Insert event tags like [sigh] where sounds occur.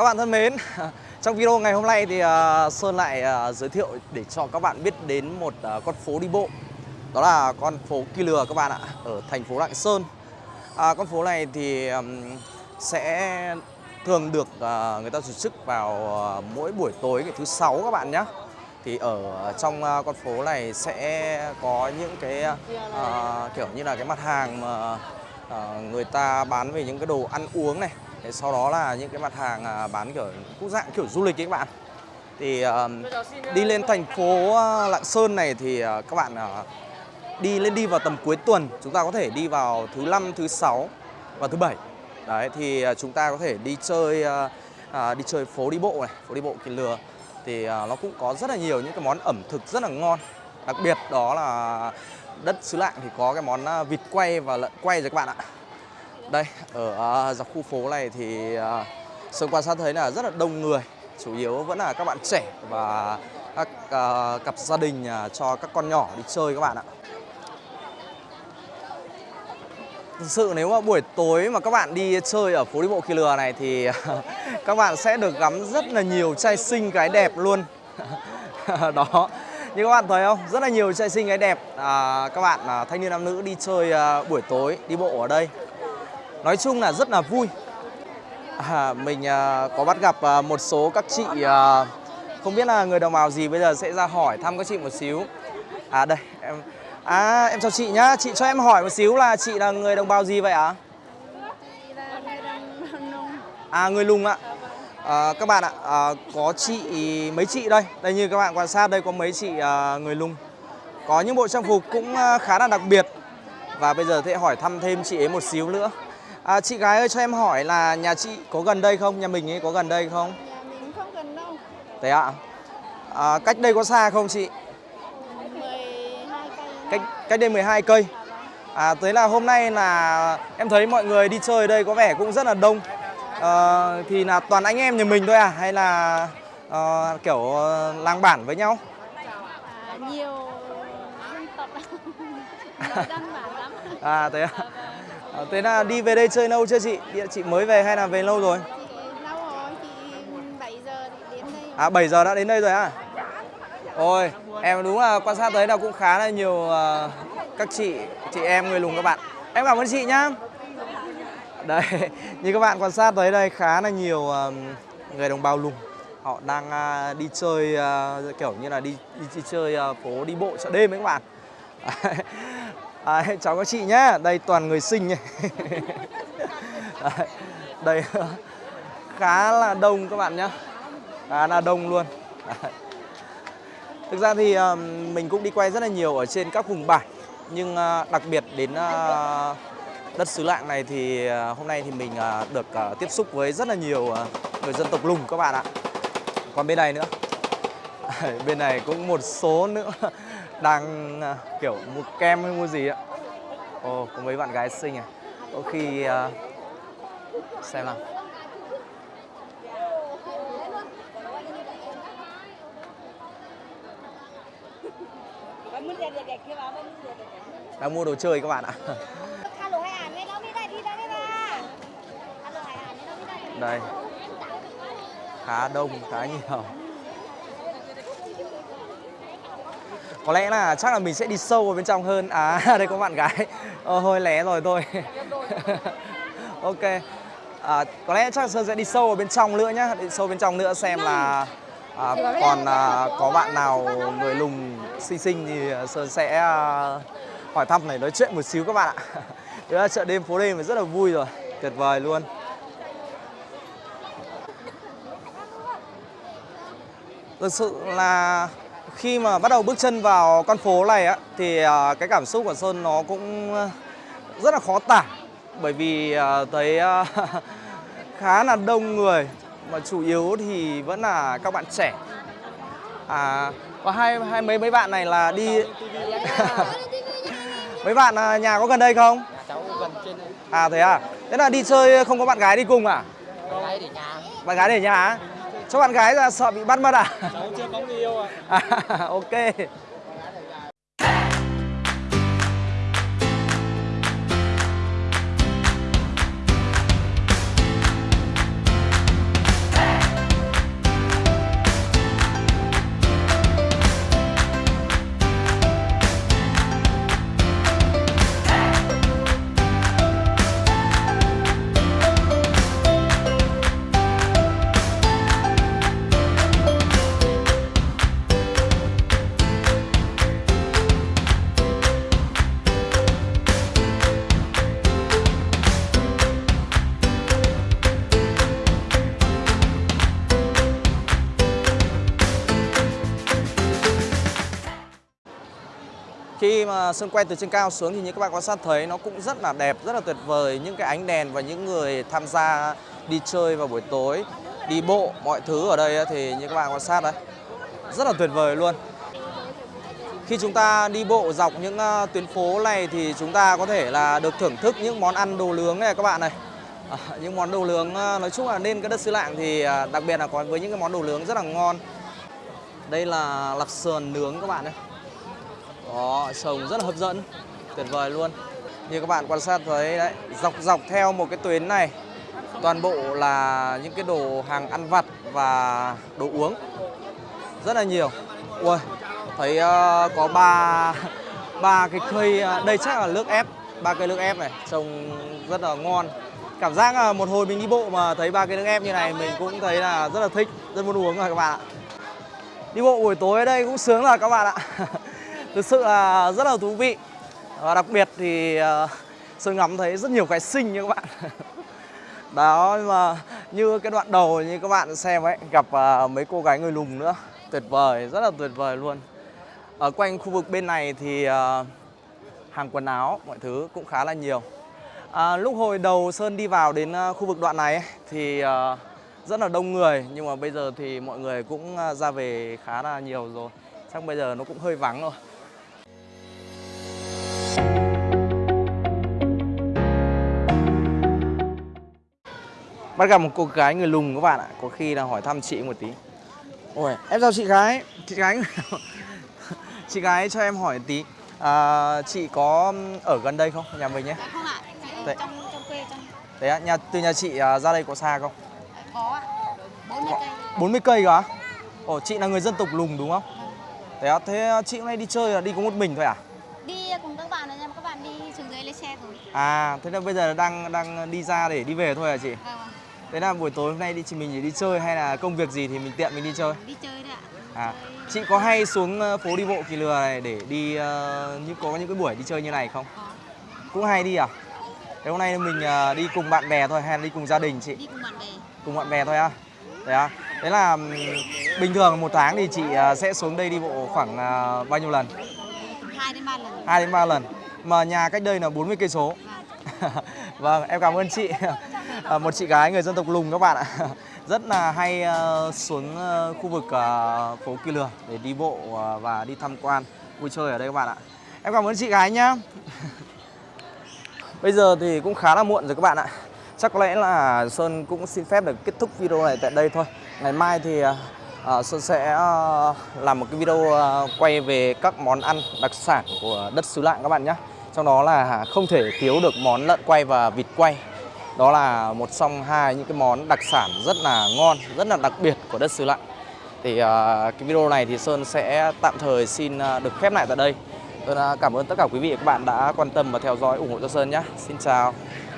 Các bạn thân mến [laughs] Trong video ngày hôm nay thì à, Sơn lại à, giới thiệu để cho các bạn biết đến một à, con phố đi bộ. Đó là con phố Kỳ Lừa các bạn ạ Ở thành phố Lạng Sơn. À, Con phố này thì sẽ thường được người ta tổ chức vào mỗi buổi tối ngày thứ sáu các bạn nhé thì ở trong con phố này sẽ có những cái uh, kiểu như là cái mặt hàng mà uh, người ta bán về những cái đồ ăn uống này Thế sau đó là những cái mặt hàng à, bán kiểu cũng dạng kiểu du lịch ấy các bạn. Thì uh, đi lên thành phố à, Lạng Sơn này thì uh, các bạn uh, đi lên đi vào tầm cuối tuần chúng ta có thể đi vào thứ năm thứ sáu và thứ bảy. Đấy thì chúng ta có thể đi chơi đi chơi phố đi bộ này phố đi bộ kỳ lừa. Thì nó cũng có rất là nhiều những cái món ẩm thực rất là ngon. Đặc biệt đó là đất xứ lạng thì có cái món vịt quay và lợn quay rồi các bạn ạ đây, ở uh, dọc khu phố này thì à, uh, Sơn quan sát thấy là rất là đông người. Chủ yếu vẫn là các bạn trẻ và các uh, cặp gia đình uh, cho các con nhỏ đi chơi các bạn ạ. Thực sự nếu mà buổi tối mà các bạn đi chơi ở phố đi bộ Kỳ Lừa này thì [laughs] các bạn sẽ được ngắm rất là nhiều trai xinh gái đẹp luôn. [laughs] Đó, như các bạn thấy không? Rất là nhiều trai xinh gái đẹp. À, Các bạn à, thanh niên nam nữ đi chơi à, buổi tối đi bộ ở đây. Nói chung là rất là vui. À, Mình à, có bắt gặp à, một số các chị à, Không biết là người đồng bào gì bây giờ sẽ ra hỏi thăm các chị một xíu. À đây em À em chào chị nhá. Chị cho em hỏi một xíu là chị là người đồng bào gì vậy ạ? À? À người lùng ạ. À, Các bạn ạ à, Có chị mấy chị đây? Đây như các bạn quan sát đây có mấy chị à, người lùng. Có những bộ trang phục cũng à, khá là đặc biệt. Và bây giờ sẽ hỏi thăm thêm chị ấy một xíu nữa. À, chị gái ơi cho em hỏi là nhà chị có gần đây không? Nhà mình ấy có gần đây không? Nhà mình không gần đâu. Thế ạ? À, cách đây có xa không chị? 12 cây. Cách cách đây 12 cây. À thế là hôm nay là em thấy mọi người đi chơi ở đây có vẻ cũng rất là đông. À, thì là toàn anh em nhà mình thôi à hay là à, kiểu làng bản với nhau? À, nhiều dân tộc [laughs] dân bản lắm. À thế à? À, thế là đi về đây chơi lâu chưa chị? Chị mới về hay là về lâu rồi? Lâu rồi, chị 7 giờ đến đây. À 7 giờ đã đến đây rồi à? Ôi, em đúng là quan sát thấy là cũng khá là nhiều uh, các chị, chị em người lùng các bạn. Em cảm ơn chị nhá. Đây, [laughs] như các bạn quan sát thấy đây khá là nhiều uh, người đồng bào lùng. Họ đang uh, đi chơi uh, kiểu như là đi đi, đi chơi uh, phố đi bộ chợ đêm ấy các bạn. [laughs] À, [laughs] chào các chị nhé, đây toàn người xinh nhỉ. [laughs] đây khá là đông các bạn nhé, khá là đông luôn. Thực ra thì uh, mình cũng đi quay rất là nhiều ở trên các vùng bản, nhưng uh, đặc biệt đến uh, đất xứ lạng này thì hôm nay thì mình được tiếp xúc với rất là nhiều người dân tộc lùng các bạn ạ. Còn bên này nữa, bên này cũng một số nữa đang uh, kiểu mua kem hay mua gì ạ? Ồ có mấy bạn gái xinh à? Có khi uh, xem nào. Đang mua đồ chơi các bạn ạ. Đây. Khá đông khá nhiều Có lẽ là chắc là mình sẽ đi sâu vào bên trong hơn. À [laughs] đây có bạn gái. Ồ hơi lé rồi thôi. [laughs] Ok. À, Có lẽ chắc là Sơn sẽ đi sâu vào bên trong nữa nhá. Đi sâu bên trong nữa xem là à, Còn à, có bạn nào người lùng xinh xinh thì à, Sơn sẽ à, hỏi thăm này nói chuyện một xíu các bạn ạ. [laughs] Đấy là chợ đêm phố đêm rất là vui rồi. Tuyệt vời luôn. Thực sự là khi mà bắt đầu bước chân vào con phố này á thì à, cái cảm xúc của Sơn nó cũng rất là khó tả. Bởi vì à, thấy à, [laughs] khá là đông người mà chủ yếu thì vẫn là các bạn trẻ. À có hai hai mấy mấy bạn này là đi [laughs] mấy bạn nhà có gần đây không? À thế à? Thế là đi chơi không có bạn gái đi cùng à? Bạn gái để nhà. Bạn gái để nhà cho bạn gái ra sợ bị bắt mất à? Cháu chưa có người yêu ạ. À. [laughs] à, ok. Khi mà Sơn quay từ trên cao xuống thì như các bạn quan sát thấy nó cũng rất là đẹp, rất là tuyệt vời những cái ánh đèn và những người tham gia đi chơi vào buổi tối, đi bộ, mọi thứ ở đây thì như các bạn quan sát đấy. Rất là tuyệt vời luôn. Khi chúng ta đi bộ dọc những ờ, tuyến phố này thì chúng ta có thể là được thưởng thức những món ăn đồ nướng này các bạn này. À, những món đồ nướng ờ, nói chung là nên cái đất xứ lạng thì ờ, đặc biệt là có với những cái món đồ nướng rất là ngon. Đây là lạp sườn nướng các bạn này. Đó, trông rất là hấp dẫn, tuyệt vời luôn. Như các bạn quan sát thấy đấy, dọc dọc theo một cái tuyến này toàn bộ là những cái đồ hàng ăn vặt và đồ uống rất là nhiều. Ui, thấy uh, có ba ba cái cây ờ, đây chắc là nước ép, ba cây nước ép này trông rất là ngon. Cảm giác là một hồi mình đi bộ mà thấy ba cái nước ép như này mình cũng thấy là rất là thích, rất muốn uống rồi các bạn ạ. Đi bộ buổi tối ở đây cũng sướng rồi các bạn ạ. [laughs] Thực sự là rất là thú vị. Và đặc biệt thì ờ, Sơn ngắm thấy rất nhiều cái xinh nha các bạn. [laughs] Đó nhưng mà như cái đoạn đầu như các bạn xem ấy gặp ờ, mấy cô gái người lùn nữa. Tuyệt vời, rất là tuyệt vời luôn. Ở quanh khu vực bên này thì ờ, hàng quần áo mọi thứ cũng khá là nhiều. À, lúc hồi đầu Sơn đi vào đến khu vực đoạn này ấy, thì rất là đông người nhưng mà bây giờ thì mọi người cũng ra về khá là nhiều rồi. Chắc bây giờ nó cũng hơi vắng rồi. Bắt gặp một cô gái người lùn các bạn ạ Có khi là hỏi thăm chị một tí Ôi, em chào chị gái Chị gái [laughs] Chị gái cho em hỏi tí à, Chị có ở gần đây không? Nhà mình nhé Dạ không ạ, Đấy. trong trong quê trong Thế á, nhà, từ nhà chị à, ra đây có xa không? có ạ. 40 cây. 40 cây cơ á? Ồ, chị là người dân tộc lùng đúng không? Thế á, thế chị hôm nay đi chơi là đi có một mình thôi à? Đi cùng các bạn nhưng mà các bạn đi xuống dưới lấy xe rồi. À, thế là bây giờ đang đang đi ra để đi về thôi à chị? Vâng. Thế là buổi tối hôm nay đi chị mình chỉ đi chơi hay là công việc gì thì mình tiện mình đi chơi? Đi chơi đấy ạ. À, chị có hay xuống ờ, phố đi bộ Kỳ Lừa này để đi ờ, như có những cái buổi đi chơi như này không? Có. Cũng hay đi à? Thế hôm nay mình ờ, đi cùng bạn bè thôi hay là đi cùng gia đình chị? Đi cùng bạn bè. Cùng bạn bè thôi á? Thế à? Thế là bình thường một tháng thì chị ờ, sẽ xuống đây đi bộ khoảng ờ, bao nhiêu lần? 2 đến 3 lần. 2 đến 3 lần. Mà nhà cách đây là 40 cây số. Vâng. [laughs] vâng, em cảm ơn chị. À, một chị gái người dân tộc Lùng các bạn ạ. Rất là hay ờ, xuống ờ, khu vực ờ, phố Kỳ Lừa để đi bộ và đi tham quan, vui chơi ở đây các bạn ạ. Em cảm ơn chị gái nhá. Bây giờ thì cũng khá là muộn rồi các bạn ạ. Chắc có lẽ là Sơn cũng xin phép được kết thúc video này tại đây thôi. Ngày mai thì Sơn sẽ làm một cái video quay về các món ăn đặc sản của đất xứ Lạng các bạn nhé. Trong đó là không thể thiếu được món lợn quay và vịt quay. Đó là một trong hai những cái món đặc sản rất là ngon, rất là đặc biệt của đất xứ Lạng. Thì uh, cái video này thì Sơn sẽ tạm thời xin à, được khép lại tại đây. Sơn à, cảm ơn tất cả quý vị và các bạn đã quan tâm và theo dõi ủng hộ cho Sơn nhé. Xin chào.